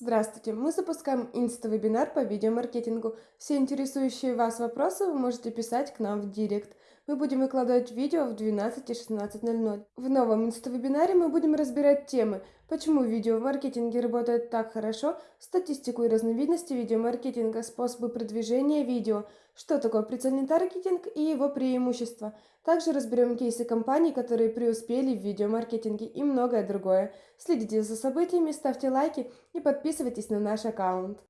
Здравствуйте! Мы запускаем инста-вебинар по видеомаркетингу. Все интересующие вас вопросы вы можете писать к нам в директ. Мы будем выкладывать видео в 12 и 16.00. В новом инста-вебинаре мы будем разбирать темы, почему видео в маркетинге работает так хорошо, статистику и разновидности видеомаркетинга, способы продвижения видео, что такое прицельный таргетинг и его преимущества. Также разберем кейсы компаний, которые преуспели в видеомаркетинге и многое другое. Следите за событиями, ставьте лайки и подписывайтесь на наш аккаунт.